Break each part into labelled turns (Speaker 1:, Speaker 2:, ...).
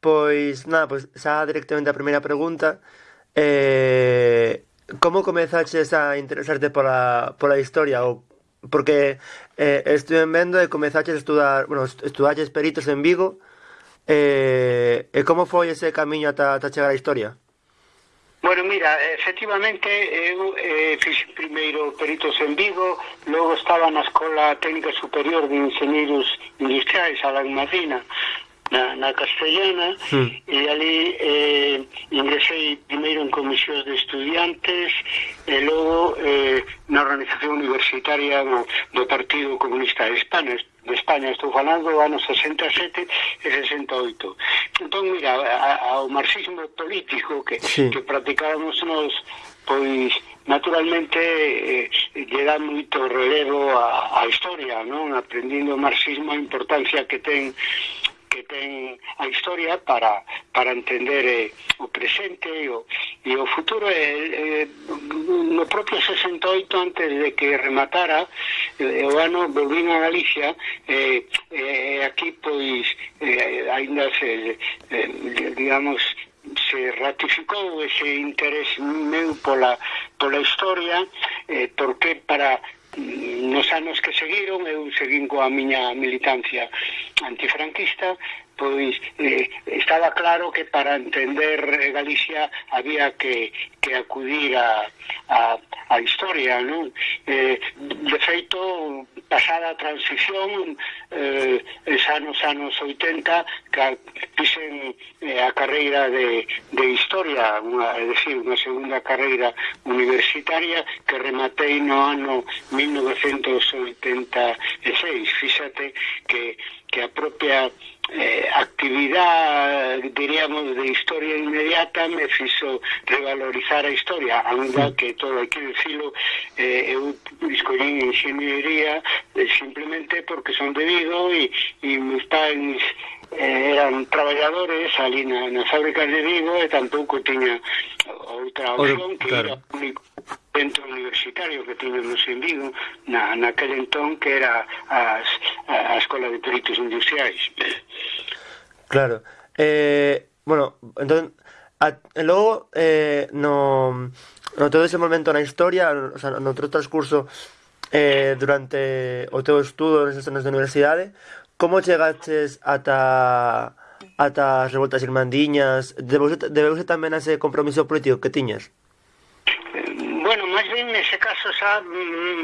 Speaker 1: Pois, nada, pois xa directamente a primeira pregunta. Eh, Como comezaches a interesarte pola, pola historia? Ou porque eh, estuve vendo e comezaches a estudar, bueno, estudaches peritos en Vigo. Eh, e como foi ese camiño ata, ata chegar á historia?
Speaker 2: Bueno, mira, efectivamente eu eh, fixe primeiro peritos en Vigo, logo estaba na Escola Técnica Superior de Ingenieros Industriais, a la na, na Castellana mm. e ali eh, ingresei primeiro en comisións de estudiantes e logo eh, na organización universitaria do, do Partido Comunista de España, de España, estou falando do ano 67 e 68. Entón, mira, ao marxismo político que, sí. que practicábamos nos, pois, naturalmente, eh, lle dá moito relevo a, a historia, non? Aprendindo o marxismo a importancia que ten que ten a historia para, para entender eh, o presente e o, e o futuro eh, eh, no propio 68 antes de que rematara eh, o ano volvín a Galicia eh, eh, aquí pois eh, ainda se eh, digamos se ratificou ese interés meu pola, pola historia eh, porque para mm, nos anos que seguiron eu seguín coa miña militancia antifranquista, pois eh, estaba claro que para entender eh, Galicia había que, que acudir a, a, a historia, non? Eh, de feito, pasada a transición, eh, es anos, anos 80, que pisen eh, a carreira de, de historia, unha, é dicir, unha segunda carreira universitaria que rematei no ano 1986. Fíxate que que a propia eh, actividade, diríamos, de historia inmediata me fixo revalorizar a historia, ainda que todo hai que dicilo, eh, eu escollí ingeniería eh, simplemente porque son de Vigo e, e meus pais eh, eran traballadores ali na, nas fábricas de Vigo e tampouco tiña outra opción que claro. era único centro universitario que tiñamos en Vigo na, naquele entón que era as, a, a Escola de Peritos Industriais
Speaker 1: Claro eh, Bueno, entón a, logo eh, no, no todo ese momento na historia o sea, no outro transcurso eh, durante o teu estudo nos anos de universidade Como chegaches ata ata as revoltas irmandiñas? Debeuse, debeuse tamén a ese compromiso político que tiñas?
Speaker 2: caso xa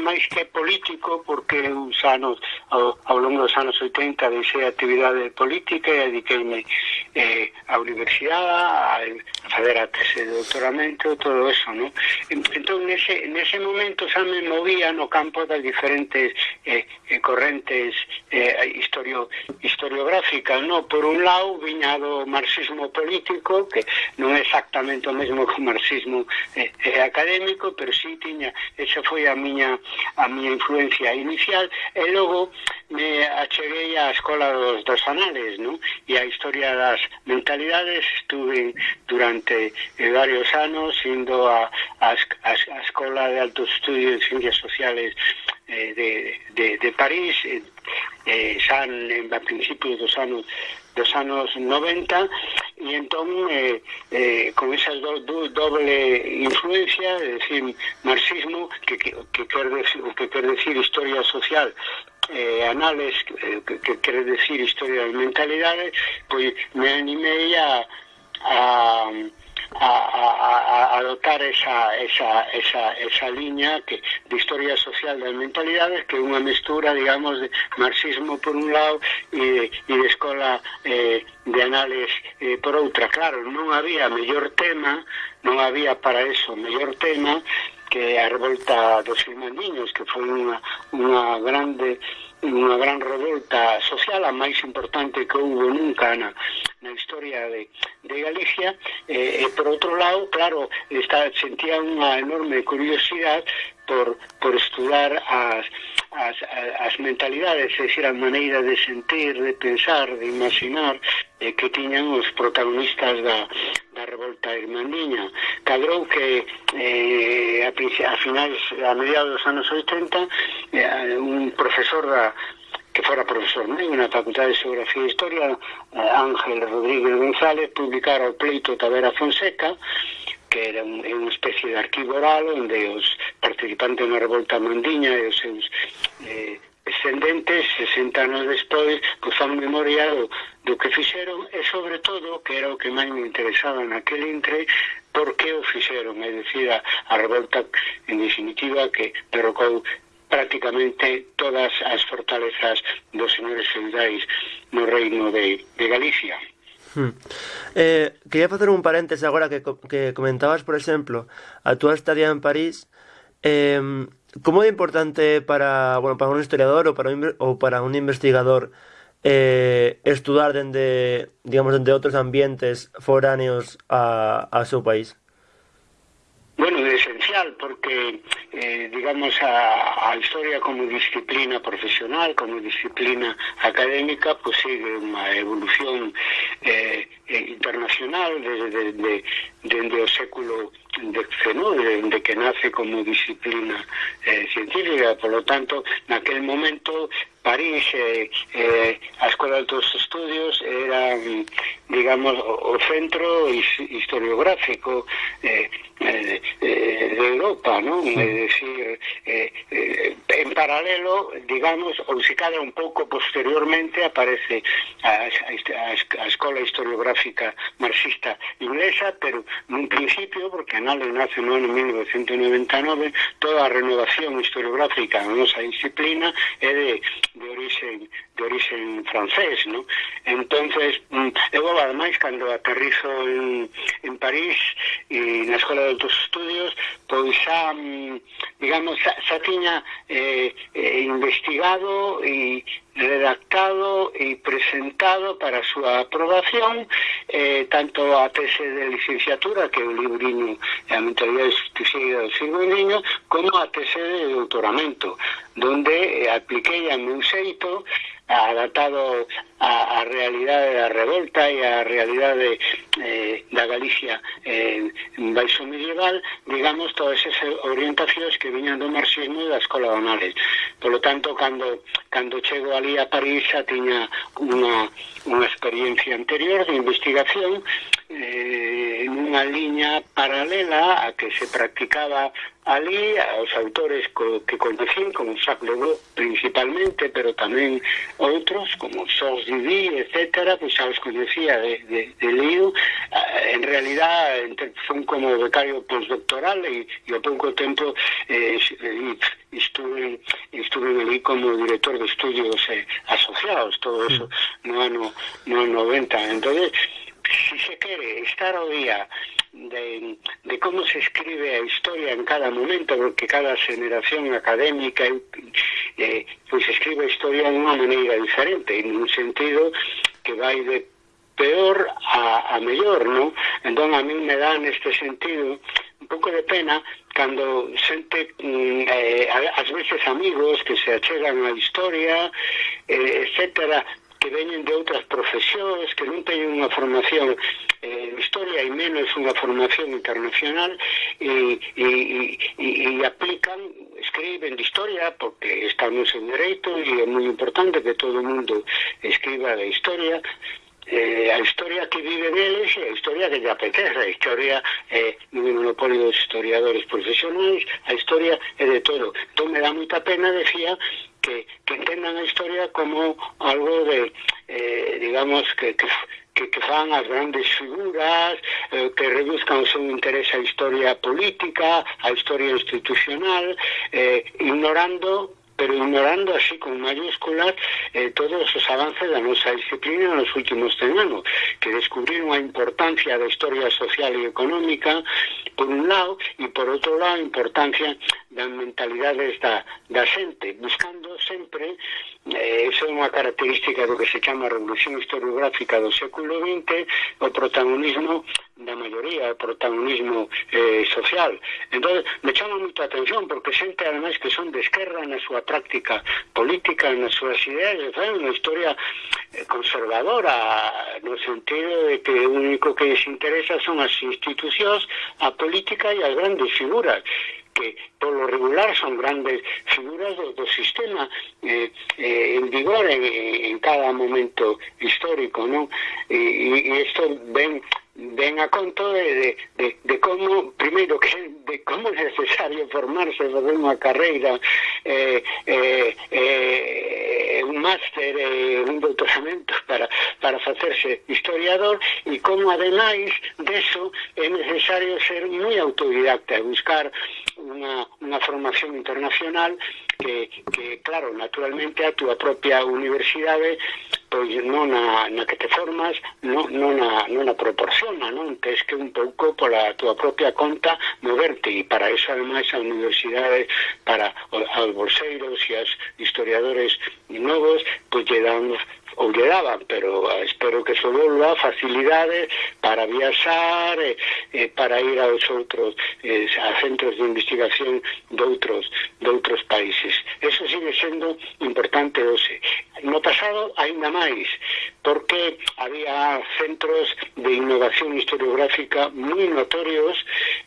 Speaker 2: máis que político porque uns anos ao, ao longo dos anos 80 deixei actividade política e dediqueime eh, á universidade a, a fazer eh, a tese de doutoramento todo eso, non? entón nese, nese momento xa me movía no campo das diferentes eh, eh correntes eh, historio, historiográficas non? por un lado viña do marxismo político que non é exactamente o mesmo que o marxismo eh, eh, académico pero si sí tiña esa foi a miña a miña influencia inicial e logo me acheguei á escola dos, dos anales non? e a historia das mentalidades estuve durante eh, varios anos indo a, a, a, a escola de altos estudios de ciencias sociales eh, de, de, de París eh, eh, xa en, a principios dos anos dos anos 90 e entón eh, eh, con esa do, do, doble influencia, é dicir, marxismo que, que, que quer decir, que quer decir historia social eh, anales eh, que, que quer decir historia das mentalidades pois me animei a, a a, a, a adotar esa, esa, esa, esa liña que, de historia social das mentalidades que é unha mestura, digamos, de marxismo por un lado e de, e de escola eh, de anales eh, por outra. Claro, non había mellor tema, non había para eso mellor tema que a revolta dos irmandiños, que foi unha, unha grande dunha gran revolta social, a máis importante que houve nunca na, na historia de, de Galicia, e, e por outro lado, claro, está, sentía unha enorme curiosidade por, por estudar as, as, as mentalidades, é dicir, a maneira de sentir, de pensar, de imaginar eh, que tiñan os protagonistas da, da revolta irmandiña. Cadrou que eh, a, a finais, a mediados dos anos 80, eh, un profesor da, que fora profesor meu na Facultade de Geografía e Historia, eh, Ángel Rodríguez González, publicara o pleito Tavera Fonseca, que era un, unha especie de arquivo oral onde os participante na revolta mandiña e os seus eh, descendentes 60 anos despois que fan memoria do, do que fixeron e sobre todo que era o que máis me interesaba naquele entre por que o fixeron é dicir a, a revolta en definitiva que derrocou prácticamente todas as fortalezas dos señores feudais no reino de, de Galicia.
Speaker 1: Hmm. Eh, quería facer un paréntesis agora que, que comentabas, por exemplo, a túa estadía en París, Eh, como é importante para, bueno, para un historiador ou para un, ou para un investigador eh, estudar dende, digamos, dende outros ambientes foráneos a, a seu país?
Speaker 2: Bueno, é esencial porque, eh, digamos, a, a historia como disciplina profesional, como disciplina académica, pues sigue unha evolución eh, internacional desde, desde, desde o século XIX de CENUDE, de que nace como disciplina eh, científica, por lo tanto, naquel momento París, eh, eh, a Escola de Altos Estudios era, mm, digamos, o, o centro historiográfico eh, eh, eh, de Europa, ¿no? Sí. Es decir, eh, eh, en paralelo, digamos, ou se cada un pouco posteriormente aparece a, a, a Escola Historiográfica Marxista Inglesa, pero nun principio, porque a Nacional no ano 1999 toda a renovación historiográfica na nosa disciplina é de, de origen de origen francés, no? Entonces, mm, eu ademais cando aterrizo en, en París e na Escola de Altos Estudios, pois xa mm, digamos, xa, xa tiña eh, eh, investigado e redactado e presentado para a súa aprobación eh, tanto a tese de licenciatura que é o libriño a mentalidade justiciera do siglo niño como a tese de doutoramento donde eh, apliquei a meu xeito adaptado a, a realidade da revolta e a realidade eh, da Galicia eh, baixo medieval, digamos, todas esas orientacións que viñan do marxismo e da escola de anales. Polo tanto, cando, cando chego ali a París xa tiña unha, unha experiencia anterior de investigación eh, unha liña paralela a que se practicaba ali aos autores co, que coñecín, como Jacques Lebeau principalmente, pero tamén outros, como Sos Didi, etc., pois xa os conocía de, de, de Liu. Ah, en realidad, son como becario postdoctoral e, e ao pouco tempo eh, estuve, estuve ali como director de estudios eh, asociados, todo eso, mm. no ano, no ano 90. Entonces, si se quere estar ao día de, de como se escribe a historia en cada momento, porque cada generación académica eh, pois escribe a historia de unha maneira diferente, en un sentido que vai de peor a, a mellor, non? Entón a mí me dá neste sentido un pouco de pena cando xente, mm, eh, ás veces amigos que se achegan á historia, eh, etcétera, que veñen de outras profesións, que non teñen unha formación eh, historia e menos unha formación internacional e, e, e, e aplican, escriben de historia, porque estamos en dereito e é moi importante que todo o mundo escriba de historia, eh, a historia que vive deles é a historia que lle apetece, a historia é eh, un monopolio dos historiadores profesionais, a historia é de todo. Entón me dá moita pena, decía, que, que entendan a historia como algo de, eh, digamos, que, que que, que fan as grandes figuras, eh, que reduzcan o seu interés á historia política, á historia institucional, eh, ignorando pero ignorando así con mayúsculas eh, todos os avances da nosa disciplina nos últimos 100 anos, que descubriron a importancia da historia social e económica por un lado e por outro lado importancia da mentalidade da, da xente, buscando sempre, eh, esa é unha característica do que se chama revolución historiográfica do século XX, o protagonismo da maioría, o protagonismo eh, social. Entón, me chama a atención, porque xente, ademais, que son de esquerda na súa práctica política, nas súas ideas, e fan unha historia eh, conservadora, no sentido de que o único que les interesa son as institucións, a política e as grandes figuras que polo regular son grandes figuras do, do sistema eh, eh, en vigor en, en cada momento histórico, non? E, e isto ven ven a conto de, de, de, de como, primeiro, que, de como é necesario formarse sobre unha carreira, eh, eh, eh, un máster, eh, un doutoramento para, para facerse historiador, e como, ademais, deso, é necesario ser moi autodidacta, buscar unha, unha formación internacional que, que, claro, naturalmente a túa propia universidade pois non a, na que te formas non, non, a, non a proporciona non? tens que un pouco pola túa propia conta moverte e para iso ademais a universidade para os bolseiros e as historiadores novos pois lle dan ou lle daban, pero ah, espero que se volva facilidade para viaxar, e, e para ir aos outros, e, a centros de investigación de outros, de outros países. Eso sigue sendo importante hoxe. No pasado, ainda máis, porque había centros de innovación historiográfica moi notorios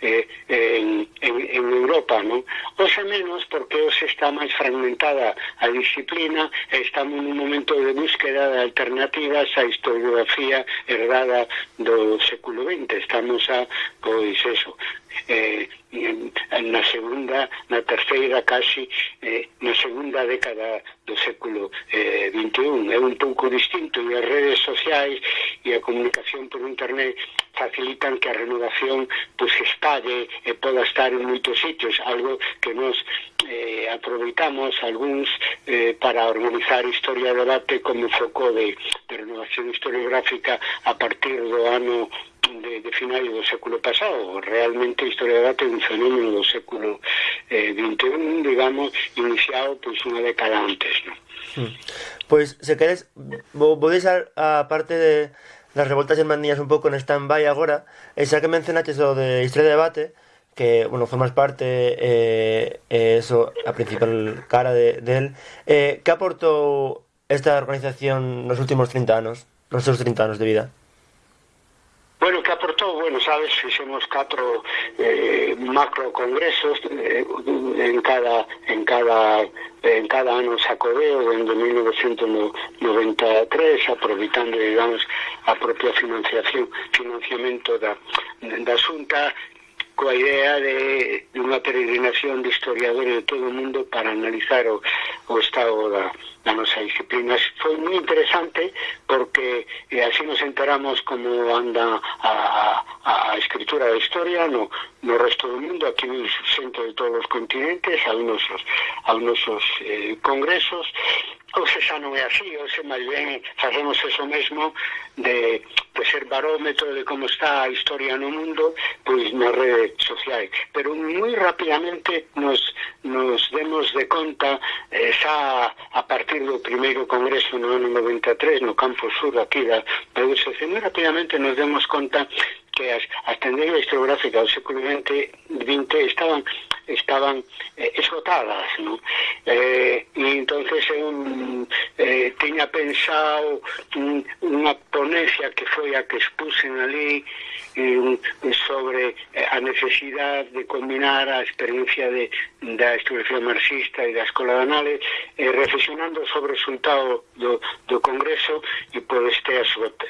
Speaker 2: eh, en, en, en Europa, non? Oxe menos porque hoxe está máis fragmentada a disciplina, estamos nun momento de búsqueda de alternativas á historiografía herdada do século XX. Estamos a, pois, eso, eh, na segunda, na terceira casi, eh, na segunda década do século eh, 21. É un pouco distinto e as redes sociais e a comunicación por internet facilitan que a renovación pois, pues, espalle e poda estar en moitos sitios, algo que nos aproveitamos algúns eh, para organizar Historia Debate como foco de, de renovación historiográfica a partir do ano de, de finais do século pasado. Realmente a historia do debate é un fenómeno do século eh, 21, digamos, iniciado pois pues, unha década antes, ¿no?
Speaker 1: Hmm. Pois, pues, se queres, vou, vou deixar a parte de das revoltas germanías un pouco en stand-by agora, e xa que mencionaches o de historia de debate, que bueno formas parte eh, eh, eso a principal cara de, de él. Eh, que aportou esta organización nos últimos 30 anos nos seus 30 anos de vida?
Speaker 2: Bueno, que aportou, bueno, sabes, fixemos catro eh, macro congresos eh, en cada en cada en cada ano sacodeo dende 1993 aproveitando, digamos, a propia financiación financiamento da, da Xunta coa idea de, de unha peregrinación de historiadores de todo o mundo para analizar o, o estado da, da nosa disciplina. Foi moi interesante porque eh, así nos enteramos como anda a, escritura da historia no, no resto do mundo, aquí xente de todos os continentes, a nosos, a nosos eh, congresos, hoxe xa non é así, se máis ben facemos eso mesmo de, de ser barómetro de como está a historia no mundo pois nas redes sociais. Pero moi rapidamente nos, nos demos de conta eh, xa a partir do primeiro congreso no ano 93 no campo sur aquí da, da USC moi rapidamente nos demos conta que as, as tendencias historiográficas do século XX, XX estaban estaban eh, esgotadas, non? Eh, e entonces eu eh, tiña pensado unha ponencia que foi a que expusen ali eh, sobre a necesidade de combinar a experiencia de, da historiografía marxista e da Escola de Anales eh, reflexionando sobre o resultado do, do Congreso e por este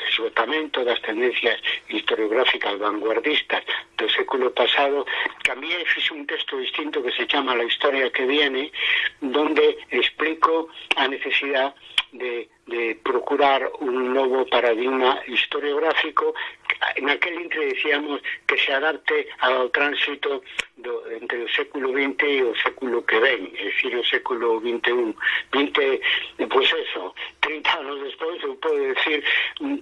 Speaker 2: esgotamento das tendencias historiográficas vanguardistas do século pasado cambié e fixe un texto distinto que se chama La historia que viene donde explico a necesidade de, de procurar un novo paradigma historiográfico en aquel entre decíamos que se adapte ao tránsito do, entre o século XX e o século que ven, é dicir, o século XXI. 20, pois pues eso, 30 anos despois, eu podo decir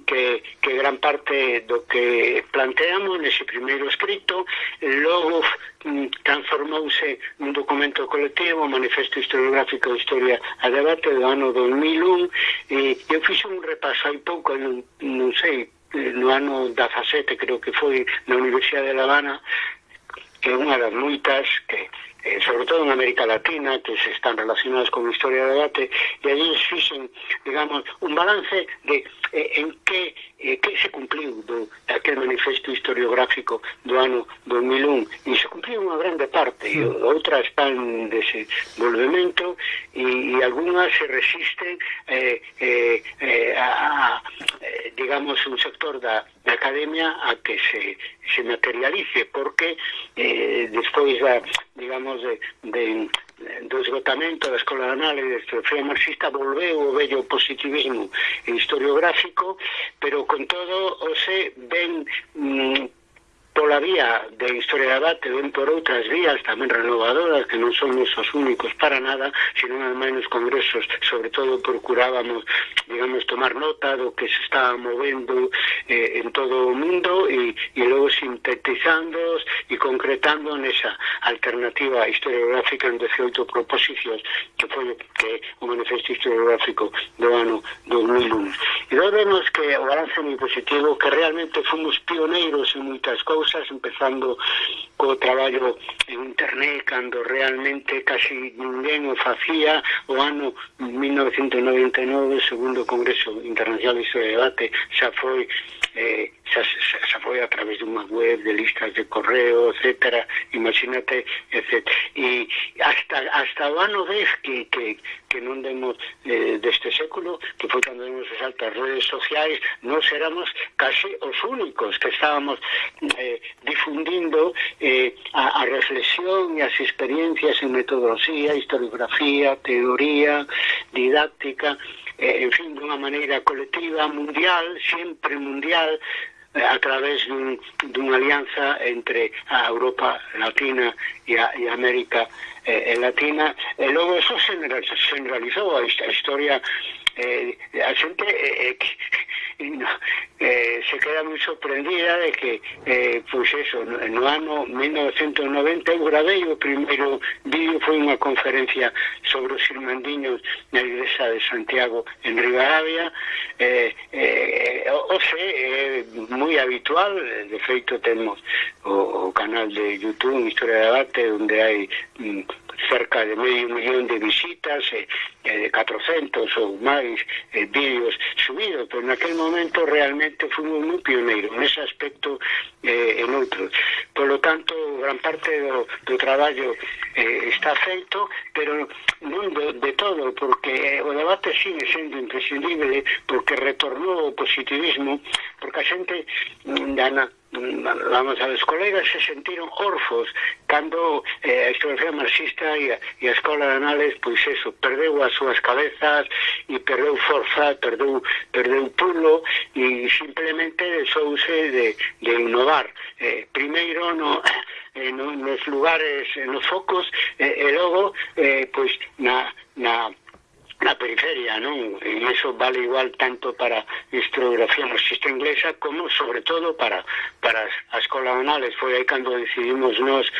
Speaker 2: que, que gran parte do que planteamos nese primeiro escrito, logo mm, transformouse nun documento colectivo, Manifesto Historiográfico de Historia a Debate do ano 2001, e eu fixe un repaso hai pouco, non, non sei, Eh, no ano 17, creo que foi, na Universidade de La Habana, que é unha das moitas que eh, sobre todo en América Latina, que se están relacionadas con a historia do arte, e allí fixen, digamos, un balance de eh, en que eh, que se cumpliu do, aquel manifesto historiográfico do ano 2001 e se cumpliu unha grande parte e outras están en desenvolvemento e, e algunhas se resisten eh, eh, eh, a, a, digamos un sector da, da academia a que se, se materialice porque eh, despois da, digamos de, de do esgotamento da Escola de Análise de Filosofía Marxista volveu o bello positivismo historiográfico, pero con todo o se ben mm, pola vía de historia de debate ven por outras vías tamén renovadoras que non son os únicos para nada, sino ademais nos congresos sobre todo procurábamos digamos tomar nota do que se estaba movendo eh, en todo o mundo e, e logo sintetizando e concretando nesa alternativa historiográfica en 18 proposicións que foi que o manifesto historiográfico do ano 2001 e vemos que o balance moi positivo que realmente fomos pioneiros en moitas cousas cousas, empezando co traballo en internet, cando realmente casi ninguén o facía, o ano 1999, segundo Congreso Internacional de Historia de Debate, xa foi eh, xa, xa, xa foi a través dunha web de listas de correo, etcétera, imagínate, etcétera. E hasta, hasta o ano 10 que, que, que non demos eh, deste século, que foi cando demos as altas redes sociais, non éramos case os únicos que estábamos eh, difundindo eh, a, a reflexión e as experiencias en metodoloxía, historiografía, teoría, didáctica, eh, en fin, dunha maneira colectiva, mundial, sempre mundial, eh, a través dun, dunha alianza entre a Europa Latina e a, e a América eh, eh Latina. E logo eso generalizou a, a historia eh, a xente eh, eh, no, eh, se queda moi sorprendida de que eh, pois eso, no, no ano 1990 eu gravei o primeiro vídeo foi unha conferencia sobre os irmandiños na igrexa de Santiago en Rivadavia eh, eh, o é eh, moi habitual de feito temos o, o canal de Youtube Historia de Debate onde hai mm, cerca de medio millón de visitas e, e de 400 ou máis eh, vídeos subidos, pero naquel momento realmente fomos moi pioneiros nese aspecto eh, en outros. Polo tanto, gran parte do, do traballo eh, está feito, pero non de, de todo, porque eh, o debate sigue sendo imprescindible porque retornou o positivismo, porque a xente dana mm, vamos a ver, os colegas se sentiron orfos cando eh, a historiografía marxista e a, e a escola de anales, pois eso, perdeu as súas cabezas e perdeu forza, perdeu, perdeu pulo e simplemente deixouse de, de innovar. Eh, primeiro no, eh, no, nos lugares, eh, nos focos eh, e logo eh, pois na, na na periferia, non? E iso vale igual tanto para historiografía marxista inglesa como, sobre todo, para, para a Escola Anales. Foi aí cando decidimos nós,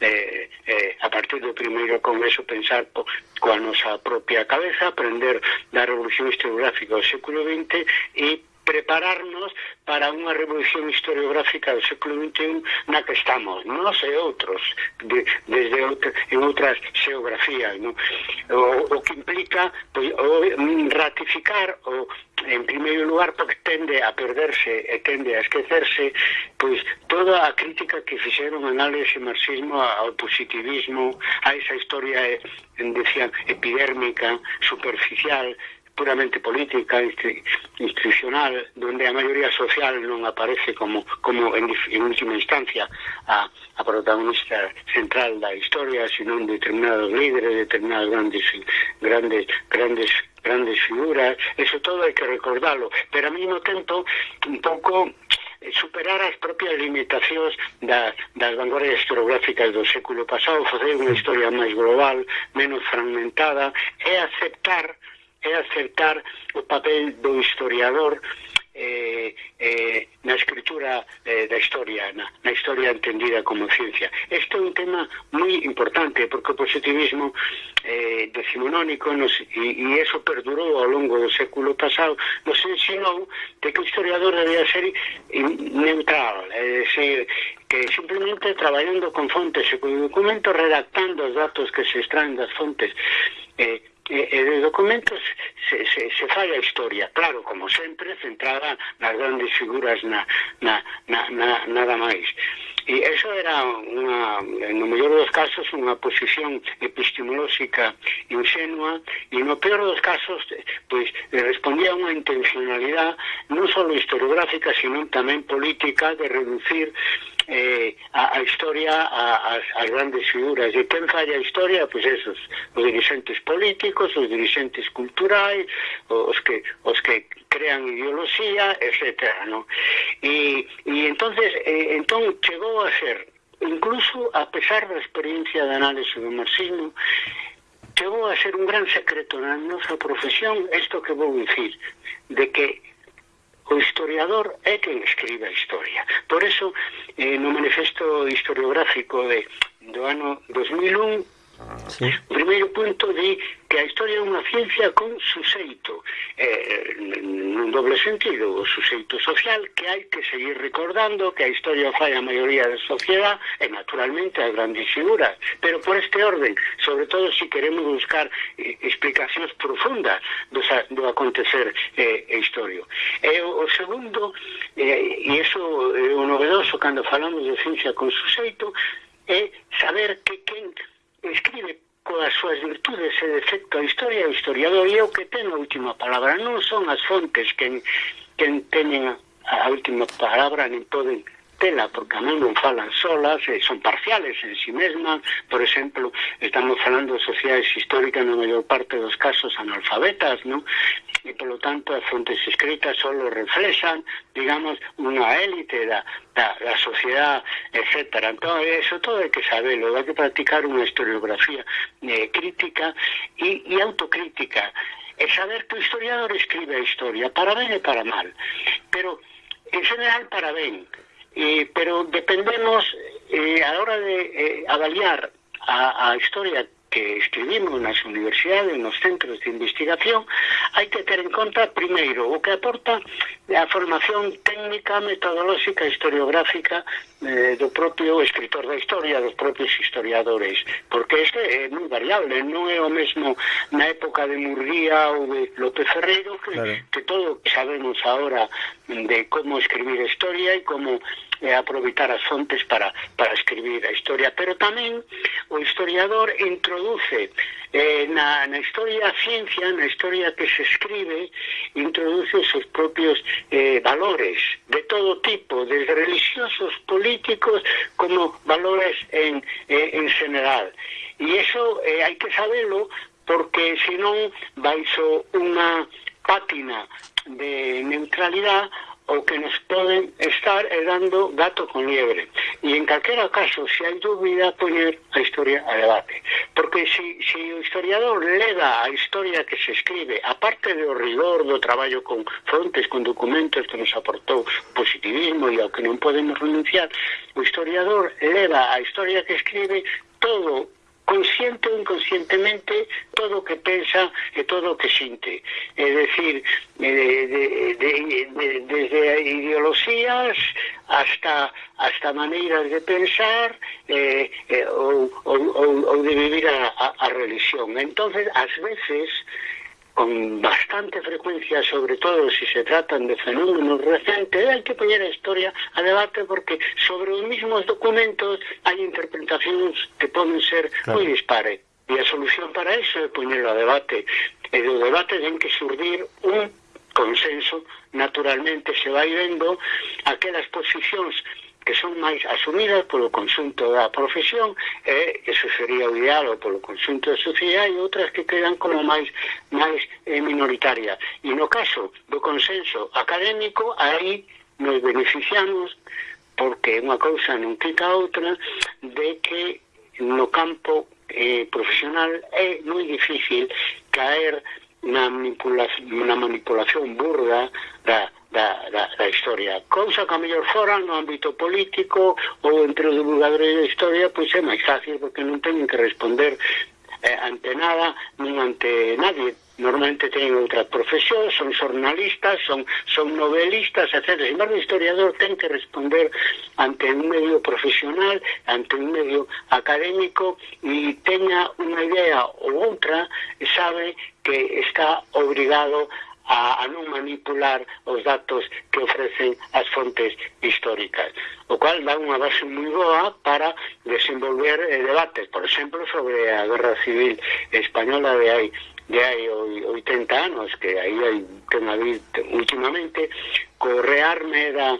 Speaker 2: eh, eh, a partir do primeiro congreso, pensar po, coa nosa propia cabeza, aprender da revolución historiográfica do século XX e prepararnos para unha revolución historiográfica do século XXI na que estamos, nós e outros, de, desde outra, en outras xeografías, non? O, o que implica pois, o, ratificar o, en primeiro lugar porque tende a perderse e tende a esquecerse pois toda a crítica que fixeron análise marxismo ao positivismo a esa historia eh, decían epidérmica, superficial puramente política, institucional, donde a maioría social non aparece como, como en, en última instancia a, a protagonista central da historia, senón determinados líderes, determinados grandes grandes grandes grandes figuras, eso todo hai que recordarlo, pero ao mesmo tempo un pouco eh, superar as propias limitacións da, das vanguardias historiográficas do século pasado, facer unha historia máis global, menos fragmentada, e aceptar é acertar o papel do historiador eh, eh, na escritura eh, da historia, na, na historia entendida como ciencia. Este é un tema moi importante, porque o positivismo eh, decimonónico nos, e, e eso perdurou ao longo do século pasado, nos ensinou de que o historiador debía ser neutral, é dicir, que simplemente traballando con fontes e con documentos, redactando os datos que se extraen das fontes, eh, e, e eh, de documentos se, se, se fai a historia, claro, como sempre, centrada nas grandes figuras na, na, na, na, nada máis. E eso era, una, no mellor dos casos, unha posición epistemolóxica ingenua e no peor dos casos, pois, respondía a unha intencionalidade non só historiográfica, sino tamén política de reducir eh, a, a historia a, as, as grandes figuras e quen falla a historia, pois esos os dirigentes políticos, os dirigentes culturais os que, os que crean ideoloxía, etc. ¿no? E, e entonces, eh, entón chegou a ser incluso a pesar da experiencia de análise do marxismo chegou a ser un gran secreto na nosa profesión isto que vou dicir de que o historiador é quen escribe a historia. Por eso, eh, no manifesto historiográfico de, do ano 2001, Sí. O primeiro punto di que a historia é unha ciencia con suxeito, eh, nun doble sentido, o suxeito social que hai que seguir recordando que a historia fai a maioría da sociedade e naturalmente as grandes figuras, pero por este orden, sobre todo se si queremos buscar eh, explicacións profundas do, do acontecer eh, histórico. E o, o segundo, eh, e iso é eh, o novedoso cando falamos de ciencia con suxeito, é saber que quen escribe coas súas virtudes e defecto a historia, o historiador é o que ten a última palabra. Non son as fontes que, que teñen a última palabra, nin poden porque a non falan solas, e son parciales en sí mesmas, por exemplo, estamos falando de sociedades históricas na maior parte dos casos analfabetas, non? e polo tanto as fontes escritas solo reflexan, digamos, unha élite da, da, da sociedade, etc. Eso todo hai que saberlo, hai que practicar unha historiografía eh, crítica e, e autocrítica, e saber que o historiador escribe historia, para ben e para mal, pero en general para ben, eh, pero dependemos eh, a la hora de eh, avaliar a, a historia que escribimos nas universidades, nos centros de investigación, hai que ter en conta, primeiro, o que aporta a formación técnica, metodolóxica, historiográfica eh, do propio escritor da historia, dos propios historiadores, porque este é moi variable, non é o mesmo na época de Murguía ou de López Ferreiro, que, claro. que todo sabemos ahora de como escribir historia e como e aproveitar as fontes para, para escribir a historia. Pero tamén o historiador introduce eh, na, na historia a ciencia, na historia que se escribe, introduce os seus propios eh, valores de todo tipo, desde religiosos, políticos, como valores en, eh, en general. E iso eh, hai que sabelo porque senón baixo unha pátina de neutralidade o que nos poden estar é dando gato con liebre. E en calquera caso, se hai dúbida, poñer a historia a debate. Porque se, se o historiador leva a historia que se escribe, aparte do rigor do traballo con frontes, con documentos que nos aportou positivismo e ao que non podemos renunciar, o historiador leva a historia que escribe todo consciente ou inconscientemente todo o que pensa e todo o que sinte. É decir, eh, de, de, de, de, desde ideoloxías hasta hasta maneiras de pensar eh, eh, ou, ou, ou, ou de vivir a, a, a religión. Entonces, ás veces, con bastante frecuencia, sobre todo si se tratan de fenómenos recientes, hay que poner la historia a debate porque sobre los mismos documentos hay interpretaciones que pueden ser muy dispares. Y la solución para eso es ponerlo a debate. En los debates que surgir un consenso, naturalmente se va yendo aquellas posiciones que son máis asumidas polo conxunto da profesión e eso sería o ideal ou polo conxunto da sociedade e outras que quedan como máis máis eh, minoritarias. E no caso do consenso académico aí nos beneficiamos porque unha cousa non quita a outra de que no campo eh, profesional é moi difícil caer na manipulación, na manipulación burda da da, da, da historia. Cousa que a mellor fora no ámbito político ou entre os divulgadores da historia pois é máis fácil porque non teñen que responder eh, ante nada nin ante nadie normalmente teñen outra profesión, son xornalistas, son, son novelistas, etc. E o historiador ten que responder ante un medio profesional, ante un medio académico e teña unha idea ou outra, sabe que está obrigado a a, a non manipular os datos que ofrecen as fontes históricas, o cual dá unha base moi boa para desenvolver eh, debates, por exemplo, sobre a Guerra Civil Española de hai de hai 80 anos, que aí hai, ten habido últimamente co rearme da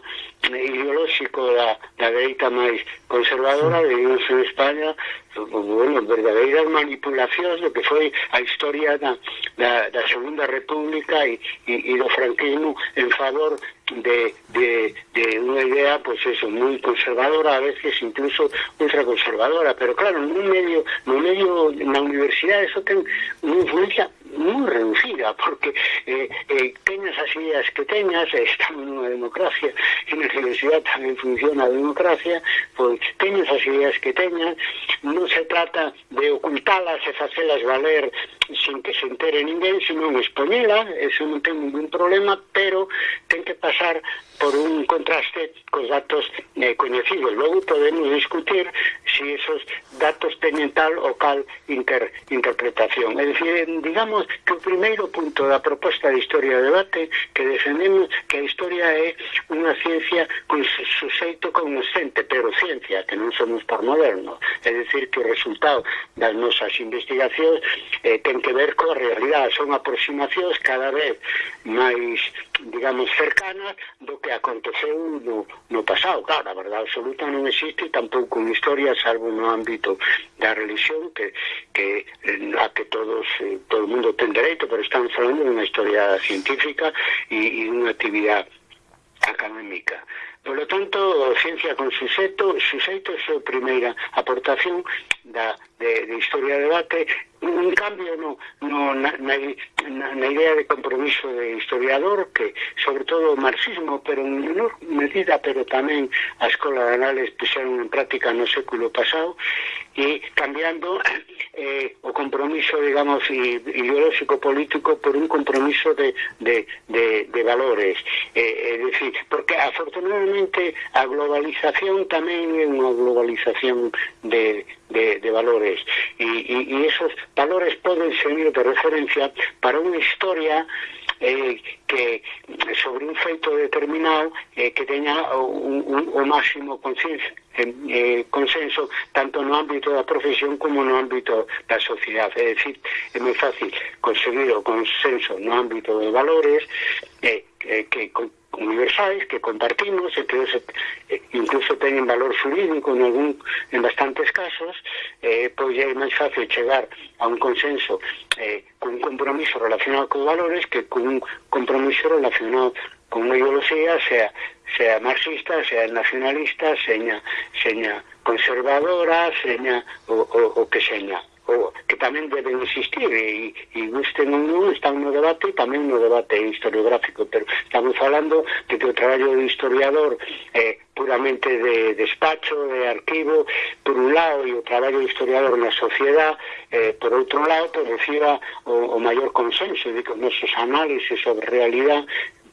Speaker 2: eh, ideolóxico da, da dereita máis conservadora vivimos en España bueno, verdadeiras manipulacións do que foi a historia da, da, da Segunda República e, e, e do franquismo en favor de, de, de unha idea pois pues eso, moi conservadora a veces incluso ultraconservadora. Pero claro, no medio, no medio na universidade eso ten unha influencia moi reducida, porque eh, eh, teñas as ideas que teñas, estamos nunha democracia, e na universidade tamén funciona a democracia, pois teñas as ideas que teñas, non se trata de ocultalas e facelas valer sin que se entere ninguén, senón expoñela, eso non ten ningún problema, pero ten que pasar por un contraste cos datos eh, coñecidos. Logo podemos discutir se si esos datos teñen tal ou cal inter, interpretación. É dicir, digamos, entendemos que o primeiro punto da proposta de historia de debate que defendemos que a historia é unha ciencia con suxeito cognoscente, pero ciencia, que non somos por moderno. É dicir, que o resultado das nosas investigacións eh, ten que ver coa realidade, son aproximacións cada vez máis digamos, cercanas do que aconteceu no, no pasado. Claro, a verdade absoluta non existe tampouco en historia, salvo no ámbito da religión, que, que eh, a que todos, eh, todo o mundo ten dereito, pero estamos falando de unha historia científica e, e unha actividade académica. Por lo tanto, ciencia con suxeto, suxeito é a súa primeira aportación da de, de historia de debate, un cambio no, no, na, na, na idea de compromiso de historiador que, sobre todo, o marxismo, pero en menor medida, pero tamén a Escola de Anales puxeron en práctica no século pasado, e cambiando eh, o compromiso, digamos, ideológico-político por un compromiso de, de, de, de valores. Eh, é dicir, porque, afortunadamente, a globalización tamén é unha globalización de, de, de valores. Y, y, y, esos valores pueden servir de referencia para una historia eh, que sobre un feito determinado eh, que teña un, un, o máximo consenso, eh, consenso tanto no ámbito da profesión como no ámbito da sociedade. É dicir, é moi fácil conseguir o consenso no ámbito de valores eh, eh, que universais que compartimos e que hoxe, eh, incluso teñen valor jurídico en, algún, en bastantes casos eh, pois é máis fácil chegar a un consenso eh, cun compromiso relacionado con valores que cun compromiso relacionado con unha ideoloxía sea, sea marxista, sea nacionalista, seña, seña conservadora, seña o, o, o que seña o, que tamén deben existir e, e gusten ou non están no debate e tamén no debate historiográfico pero estamos falando de que o traballo do historiador eh, puramente de despacho, de arquivo por un lado e o traballo do historiador na sociedade eh, por outro lado por reciba o, o maior consenso de que os nosos análises sobre realidade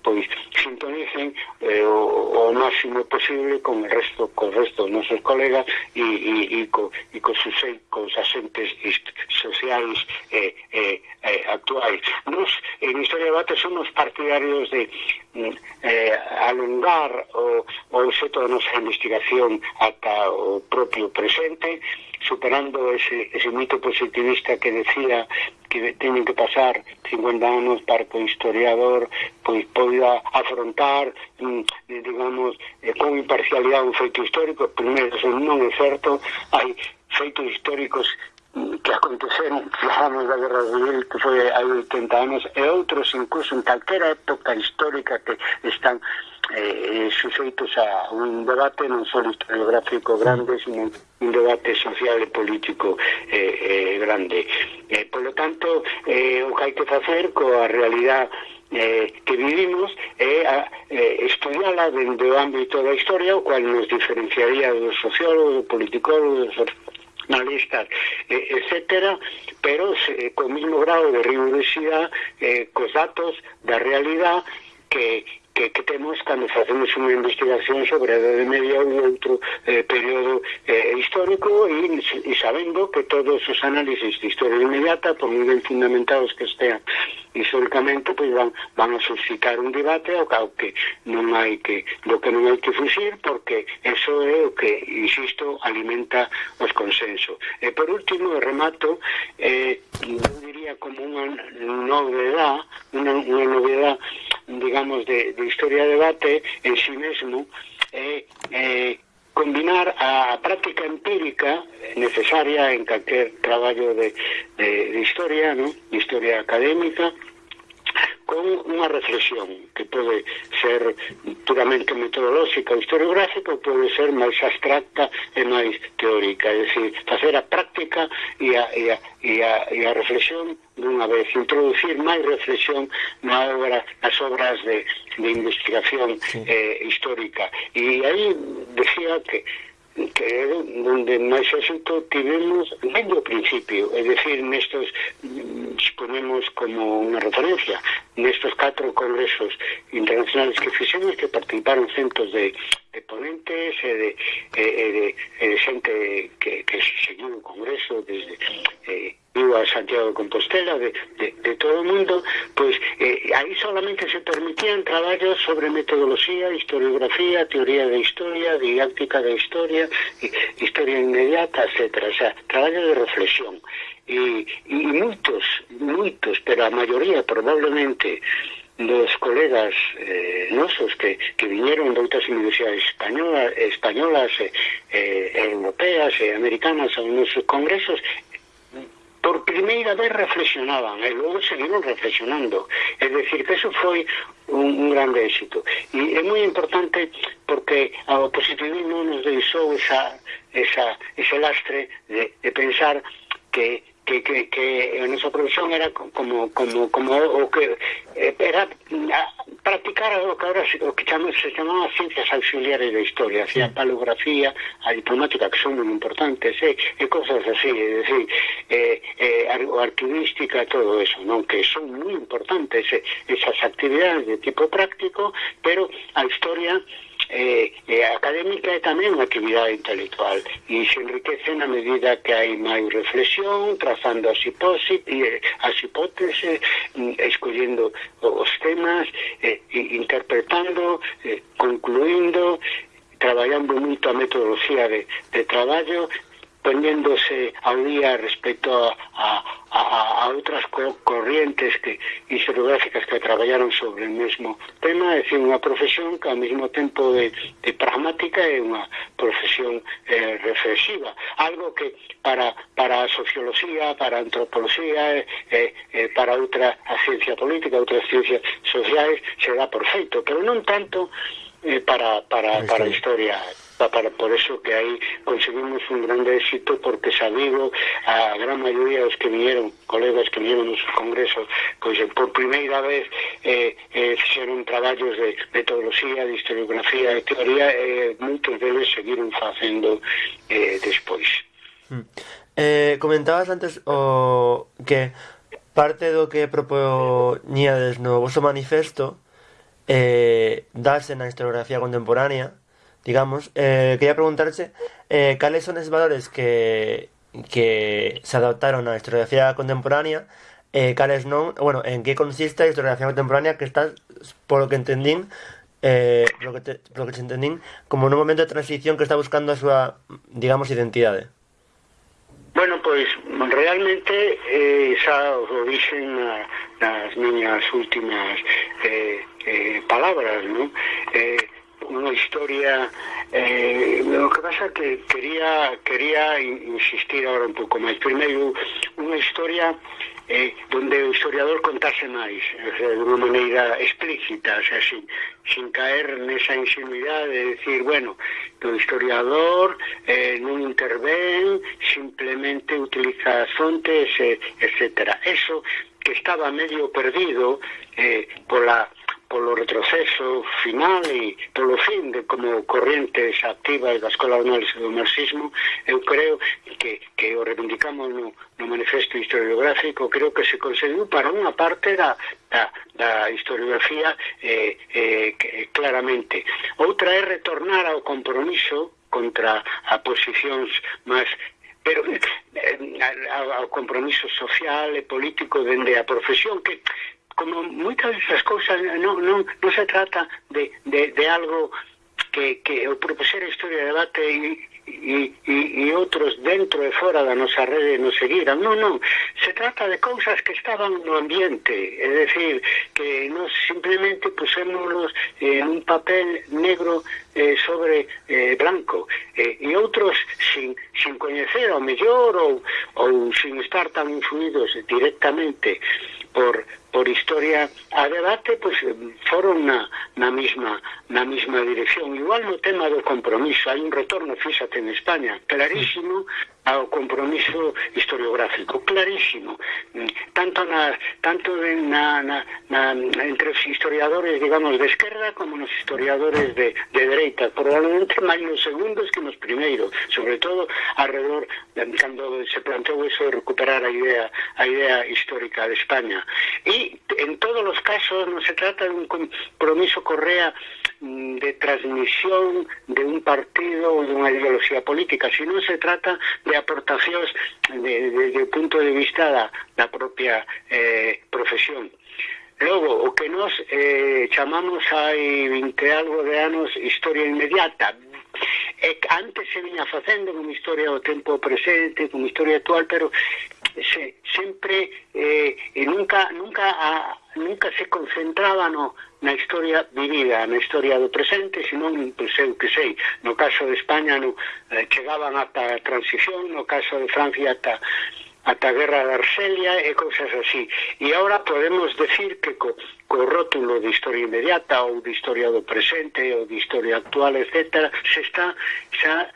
Speaker 2: pois sintonicen eh, o, o máximo posible con el resto con co resto dos nosos colegas e, e, e, co, e co susei, cos asentes sociais eh, eh, eh, actuais. Nos, en Historia Debate, somos partidarios de mm, eh, alongar o, o objeto da nosa investigación ata o propio presente, superando ese, ese mito positivista que decía que teñen que pasar 50 anos para que o historiador pois poida afrontar mm, digamos eh, con imparcialidade un feito histórico. Primeiro non é certo hai feitos históricos mm, que aconteceron falamos da Guerra Civil que foi hai 80 anos e outros incluso en calquera época histórica que están eh, eh suxeitos a un debate non só historiográfico grande, sino un debate social e político eh, eh, grande. Eh, polo tanto, eh, o que hai que facer coa realidade eh, que vivimos é eh, a, eh, estudiala dentro do ámbito da historia, o cual nos diferenciaría dos sociólogos, dos politicólogos, dos analistas, eh, etcétera, pero eh, co mismo grado de rigurosidade eh, cos datos da realidade que, que, que temos cando facemos unha investigación sobre a Edade Media ou outro eh, período eh, histórico e, e sabendo que todos os análisis de historia inmediata, por moi ben fundamentados que estean históricamente, pois van, van a suscitar un debate ao cao que non hai que, do que non hai que fuxir, porque eso é o que, insisto, alimenta os consensos. E por último, remato, eh, eu diría como unha novedad, unha, unha novedad, digamos, de, de historia de debate en sí mesmo é, eh, eh, combinar a práctica empírica necesaria en calquer traballo de, de, de historia, ¿no? de historia académica, con unha reflexión que pode ser puramente metodolóxica ou historiográfica ou pode ser máis abstracta e máis teórica, é dicir, facer a práctica e a, e a, e a, e a reflexión dunha vez, introducir máis reflexión na obra, nas obras de, de investigación sí. eh, histórica. E aí decía que que é onde máis éxito tivemos desde o principio, é dicir, nestos mm, exponemos como unha referencia nestos catro congresos internacionales que fixemos que participaron centos de, de ponentes e de, e, e de, e de xente que, que seguiu o congreso desde eh, viu a Santiago de Compostela, de, de, de todo o mundo, pois eh, aí solamente se permitían traballos sobre metodoloxía, historiografía, teoría da historia, didáctica da historia, historia inmediata, etc. O sea, traballos de reflexión. E, e moitos, moitos, pero a maioría probablemente dos colegas eh, nosos que, que viñeron de outras universidades españolas, españolas, eh, eh, europeas e eh, americanas aos nosos congresos primeira vez reflexionaban e ¿eh? logo seguiron reflexionando. É dicir que eso foi un, un grande éxito. E é moi importante porque ao positivismo nos deixou esa, esa, ese lastre de, de pensar que que, que, que a nosa profesión era como como como o que eh, era ah, practicar o que ahora o que chama, se chamaba ciencias auxiliares da historia, sí. a palografía, a diplomática que son moi importantes, eh, e, e cosas así, é dicir, eh, eh, o arquivística, todo eso, non que son moi importantes eh, esas actividades de tipo práctico, pero a historia eh, eh, académica e tamén actividade intelectual e se enriquece na medida que hai máis reflexión, trazando eh, as, hipótesis, mm, as hipóteses escollendo os temas eh, interpretando eh, concluindo traballando moito a metodoloxía de, de traballo poñéndose ao día respecto a, a, a outras co corrientes que historiográficas que traballaron sobre o mesmo tema, é dicir, unha profesión que ao mesmo tempo de, de pragmática é unha profesión eh, reflexiva, algo que para, para a socioloxía, para a antropoloxía, eh, eh, eh, para outra a ciencia política, outras ciencias sociais, será por feito, pero non tanto eh, para, para, para a historia para, por eso que aí conseguimos un grande éxito porque sabido a gran maioría dos que vinieron, colegas que vinieron nos congresos, pois eh, por primeira vez eh, eh, fixeron traballos de metodoloxía, de historiografía, de teoría, e eh, moitos deles seguiron facendo eh, despois.
Speaker 1: Mm. Eh, comentabas antes o que parte do que propoñíades no vosso manifesto eh, dase na historiografía contemporánea digamos, eh, quería preguntarse eh, cales son esos valores que, que se adaptaron á historiografía contemporánea eh, cales non, bueno, en que consiste a historiografía contemporánea que está, por lo que entendín, eh, polo, que te, polo que se entendín, como un momento de transición que está buscando a súa, digamos, identidade.
Speaker 2: Bueno, pois, realmente, eh, xa o dixen na, nas miñas últimas eh, eh, palabras, non? Eh, unha historia eh, o que pasa que quería quería insistir agora un pouco máis primeiro unha historia eh, donde o historiador contase máis o sea, de unha maneira explícita o sea, sin, sin caer nesa insinuidade de decir, bueno o historiador eh, non intervén simplemente utiliza fontes eh, etc. Eso que estaba medio perdido eh, pola polo retroceso final e polo fin de como corrientes activas da Escola de Análise do Marxismo, eu creo que, que o reivindicamos no, no manifesto historiográfico, creo que se conseguiu para unha parte da, da, da historiografía eh, eh, claramente. Outra é retornar ao compromiso contra a posicións máis pero eh, eh ao compromiso social e político dende a profesión que como moitas esas cousas non, non, non se trata de, de, de algo que, que o proposer a historia de debate e, e, e, e outros dentro e fora da nosa rede nos seguiran. Non, non, se trata de cousas que estaban no ambiente, é decir, que nos simplemente pusémonos en un papel negro eh, sobre eh, Blanco eh, e outros sin, sin coñecer ao mellor ou, ou sin estar tan influídos directamente por, por historia a debate pois, eh, foron na, na, misma, na misma dirección. Igual no tema do compromiso hai un retorno, fíxate, en España clarísimo ao compromiso historiográfico, clarísimo, mm, tanto na tanto na, na, na entre os historiadores, digamos, de esquerda como nos historiadores de, de dereita, probablemente máis nos segundos que nos primeiros, sobre todo alrededor eh, cando se planteou eso de recuperar a idea a idea histórica de España. E en todos os casos non se trata de un compromiso correa mm, de transmisión de un partido ou dunha ideoloxía política, sino se trata de aportacións de, desde o punto de vista da, da propia eh, profesión. Logo, o que nos eh, chamamos hai 20 algo de anos historia inmediata. E antes se viña facendo con historia do tempo presente, con historia actual, pero se, sempre eh, e nunca nunca a, nunca se concentraba no, na historia vivida, na historia do presente, senón, pois eu que sei, no caso de España no, eh, chegaban ata a transición, no caso de Francia ata ata a guerra de Argelia e cousas así. E agora podemos decir que co, co rótulo de historia inmediata ou de historia do presente ou de historia actual, etc., se está xa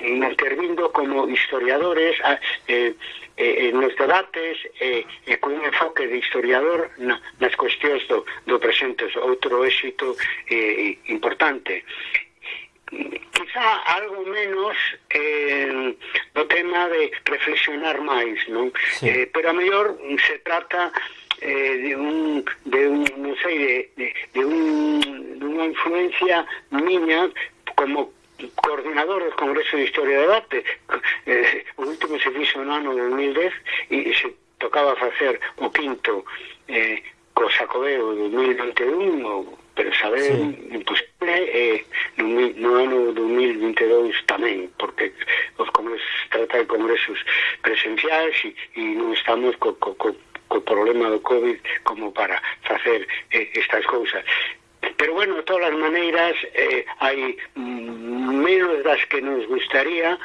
Speaker 2: intervindo como historiadores a, eh, eh, nos debates e, eh, e eh, enfoque de historiador na, nas cuestións do, do presente. Outro éxito eh, importante quizá algo menos eh, do tema de reflexionar máis, non? Sí. Eh, pero a mellor se trata eh, de un de un non sei de, de, de un de unha influencia miña como coordinador do Congreso de Historia del Arte. Eh, o último se fixo no ano 2010 e se tocaba facer o quinto eh, co Sacobeo de 2021 ou pero saben sí. imposible eh, eh no, no ano 2022 tamén, porque os congresos trata de congresos presenciais e, e non estamos co, co, co, co problema do COVID como para facer eh, estas cousas pero bueno, de todas as maneiras eh, hai menos das que nos gustaría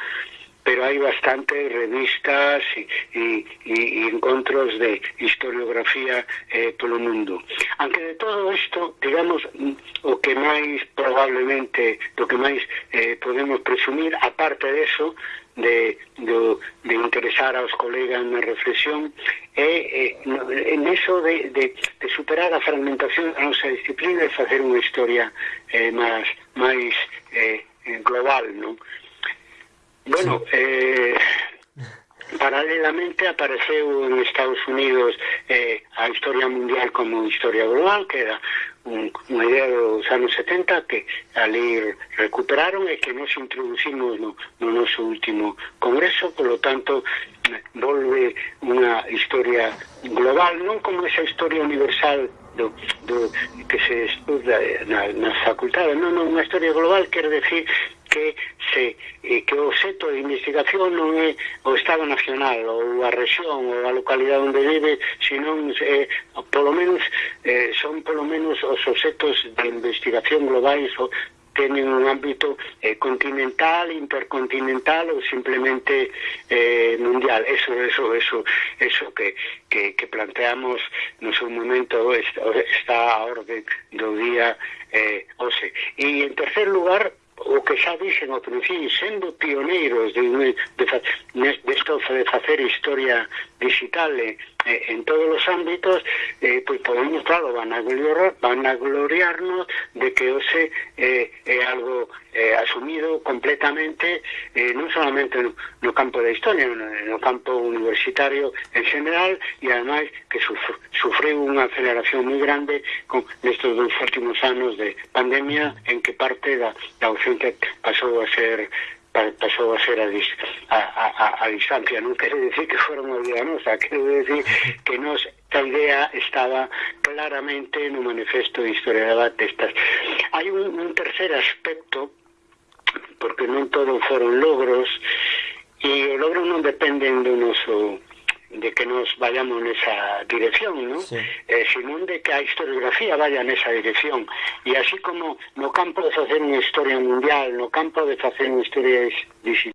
Speaker 2: pero hai bastantes revistas e, e, e encontros de historiografía eh, polo mundo. Aunque de todo isto, digamos, mm, o que máis probablemente, do que máis eh, podemos presumir, aparte de eso, de, de, de interesar aos colegas na reflexión eh, eh, é, é en eso de, de, de superar a fragmentación da nosa disciplina e facer unha historia eh, máis, máis eh, eh, global, non? Bueno, sí. eh, paralelamente apareceu en Estados Unidos eh, a historia mundial como historia global, que era un, unha idea dos anos 70 que ali recuperaron e que nos introducimos no, no noso último congreso, polo tanto volve unha historia global, non como esa historia universal do, do que se estuda na, na facultade, non, non, unha historia global quer decir que se eh, que o seto de investigación non é o Estado Nacional ou a rexión ou a localidade onde vive, senón eh, polo menos eh, son polo menos os setos de investigación globais ou teñen un ámbito eh, continental, intercontinental ou simplemente eh, mundial. Eso, eso, eso, eso que, que, que planteamos no seu momento está a orde do día eh, OSE. E en tercer lugar, o que xa dixen ao Trucín, sendo pioneiros de, de, de, de esto de facer historia digital eh, eh, en todos os ámbitos, eh, pois podemos, claro, van a, gloriar, van a gloriarnos de que ose eh, é algo eh, asumido completamente, eh, non solamente no, no campo da historia, no, no campo universitario en general, e ademais que sufr, sufreu unha aceleración moi grande con, nestos dos últimos anos de pandemia en que parte da, da xunta pasou a ser pasou a ser a, dis, a, a, a distancia. Non quero dicir que fora unha idea nosa, quero dicir que nos esta idea estaba claramente no manifesto de Historia de Batestas. Hai un, un tercer aspecto, porque non todo foron logros, e o logro non dependen do noso de que nos vayamos nesa dirección, ¿no? Sí. Eh, sino de que a historiografía vaya nesa dirección. E así como no campo de facer unha historia mundial, no campo de facer unha historia dis